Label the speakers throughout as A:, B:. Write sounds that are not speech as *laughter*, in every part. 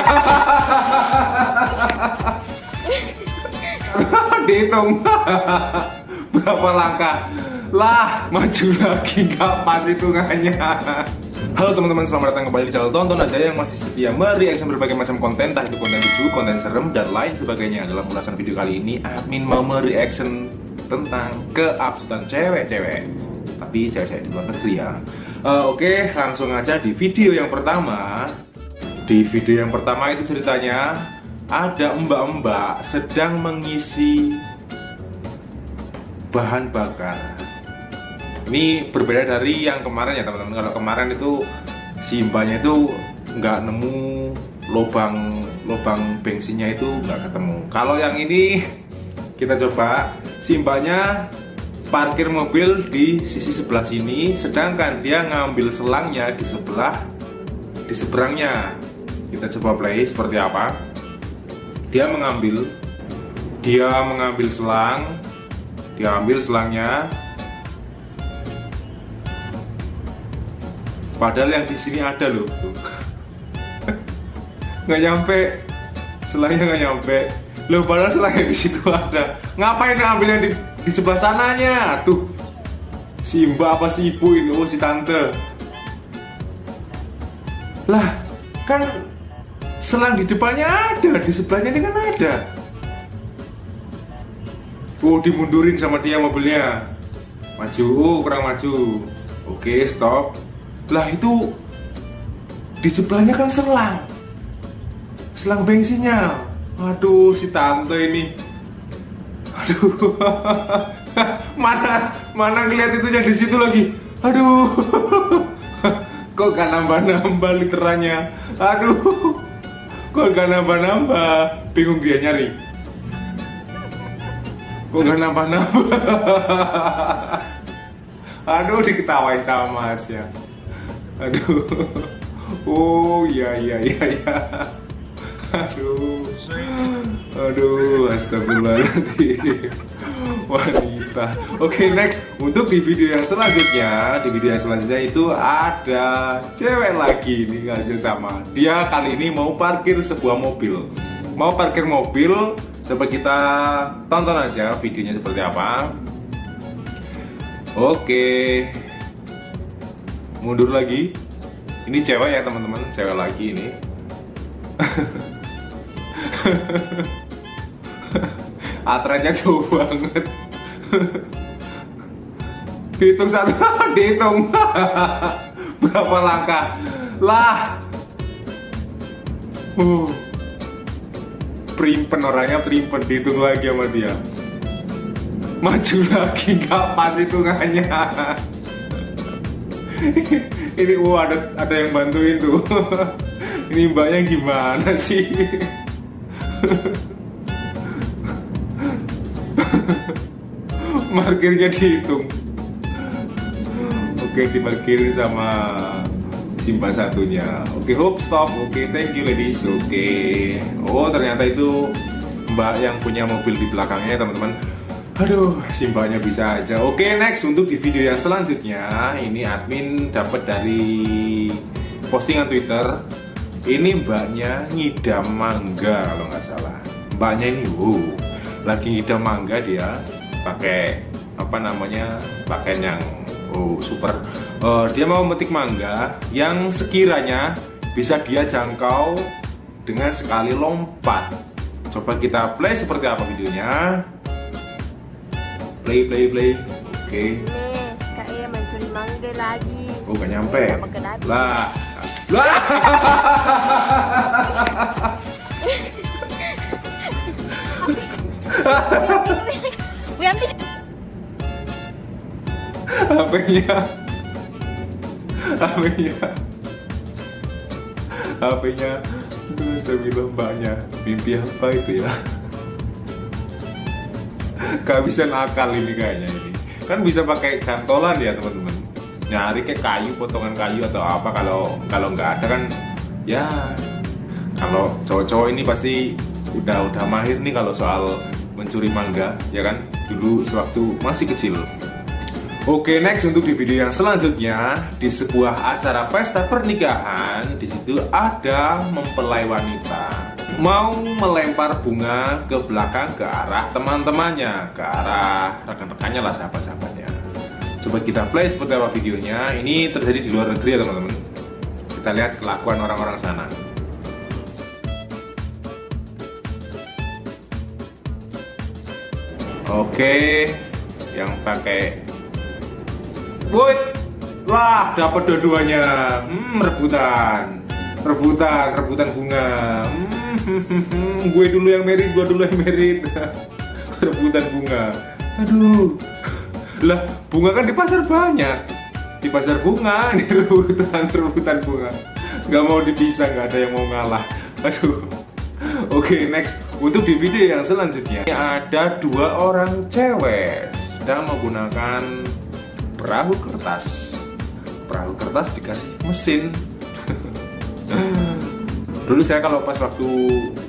A: *laughs* Dihitung *laughs* berapa langkah? Lah, maju lagi pas hitungannya. Halo teman-teman, selamat datang kembali di channel Tonton aja yang masih setia mereaction berbagai macam konten, entah itu konten lucu, konten serem, dan lain sebagainya. Dalam ulasan video kali ini, admin mau mereaction tentang keabsutan cewek-cewek. Tapi cewek-cewek di luar negeri ya. Uh, Oke, okay, langsung aja di video yang pertama. Di video yang pertama itu ceritanya ada mbak-mbak sedang mengisi bahan bakar. Ini berbeda dari yang kemarin ya teman-teman. Kalau kemarin itu si mbaknya itu nggak nemu lubang lubang bensinnya itu nggak ketemu. Kalau yang ini kita coba. Si mbaknya parkir mobil di sisi sebelah sini sedangkan dia ngambil selangnya di sebelah di seberangnya kita coba play seperti apa. Dia mengambil dia mengambil selang. Dia ambil selangnya. Padahal yang di sini ada loh. *laughs* Nggak nyampe. Selangnya nggak nyampe. Loh padahal selangnya di situ ada. Ngapain ngambilnya di, di sebelah sananya? Tuh. Si mbak apa si ibu ini? Oh si tante. Lah kan selang di depannya ada di sebelahnya ini kan ada. Oh dimundurin sama dia mobilnya. Maju kurang maju. Oke stop. Lah itu di sebelahnya kan selang. Selang bensinnya. Aduh si tante ini. Aduh. *laughs* Mana mana ngeliat itu yang di situ lagi? Aduh. *laughs* Kok gak nambah-nambah literannya aduh Kok gak nambah-nambah? Bingung dia nyari. Kok gak nambah-nambah? *laughs* Aduh, diketawain sama Mas ya. Aduh. Oh, iya iya iya iya. Aduh. Aduh, astagfirullahaladzim. Wanita. Oke, okay, next. Untuk di video yang selanjutnya, di video yang selanjutnya itu ada cewek lagi ini ngasih sama. Dia kali ini mau parkir sebuah mobil. Mau parkir mobil, coba kita tonton aja videonya seperti apa. Oke. Okay. Mundur lagi. Ini cewek ya, teman-teman. Cewek lagi ini. *laughs* Atrennya jauh banget. Dihitung satu, *laughs* dihitung. *laughs* Berapa langkah? Lah. Uh. Primpen orangnya primpen dihitung lagi sama dia. Maju lagi *laughs* nggak pas hitungannya. Ini uh ada ada yang bantuin tuh. Ini mbaknya gimana sih? Markirnya dihitung Oke dimarkir sama simpan satunya. Oke hope stop. Oke thank you ladies. Oke. Oh ternyata itu mbak yang punya mobil di belakangnya teman-teman. Aduh, simpanya bisa aja. Oke, next untuk di video yang selanjutnya, ini admin dapat dari postingan Twitter. Ini mbaknya ngidam mangga kalau nggak salah. Mbaknya ini wow lagi ngidam mangga dia pakai apa namanya pakaian yang oh super. Uh, dia mau metik mangga yang sekiranya bisa dia jangkau dengan sekali lompat. Coba kita play seperti apa videonya? Play play play. Oke. Okay.
B: nih mencuri mangga lagi.
A: Oh gak nyampe. Lah. Lah. *laughs* *laughs* HP-nya HP-nya HP-nya terus saya bilang mbaknya mimpi apa itu ya? Kehabisan akal ini kayaknya ini. Kan bisa pakai cantolan ya teman-teman. Nyari kayak kayu potongan kayu atau apa kalau kalau nggak ada kan ya kalau cowok-cowok ini pasti udah udah mahir nih kalau soal mencuri mangga ya kan? Dulu sewaktu masih kecil Oke, next untuk di video yang selanjutnya di sebuah acara pesta pernikahan, di situ ada mempelai wanita mau melempar bunga ke belakang ke arah teman-temannya, ke arah rekan-rekannya lah sahabat-sahabatnya. Coba kita play seperti apa videonya. Ini terjadi di luar negeri ya teman-teman. Kita lihat kelakuan orang-orang sana. Oke, yang pakai Woi, lah dapat dua-duanya. Hmm, rebutan, rebutan, rebutan bunga. Hmm, *laughs* gue dulu yang merit, gue dulu yang merit. *laughs* rebutan bunga. Aduh, lah bunga kan di pasar banyak. Di pasar bunga, *laughs* di rebutan, rebutan bunga. Gak mau dipisah, gak ada yang mau ngalah. Aduh. Oke, okay, next. Untuk di video yang selanjutnya ada dua orang cewek sedang menggunakan perahu kertas. Perahu kertas dikasih mesin. *laughs* Dulu saya kalau pas waktu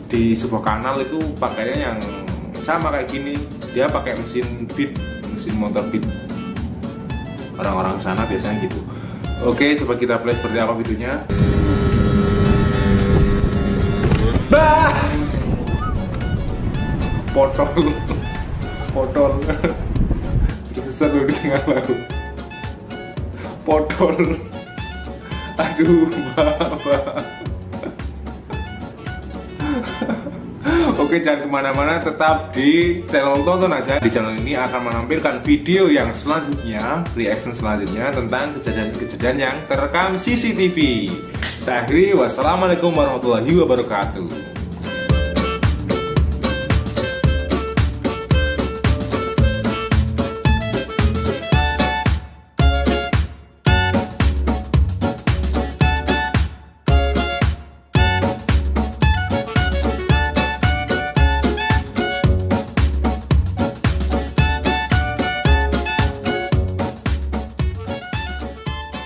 A: di sebuah kanal itu pakainya yang sama kayak gini. Dia pakai mesin beat mesin motor beat. Orang-orang sana biasanya gitu. Oke coba kita play seperti apa videonya. Bah! Potol *laughs* potol *laughs* tersesat di tengah laut potol. Aduh bapak Oke jangan ke mana-mana tetap di channel tonton aja. Di channel ini akan menampilkan video yang selanjutnya Reaction selanjutnya tentang kejadian-kejadian yang terekam CCTV Saya akhiri wassalamualaikum warahmatullahi wabarakatuh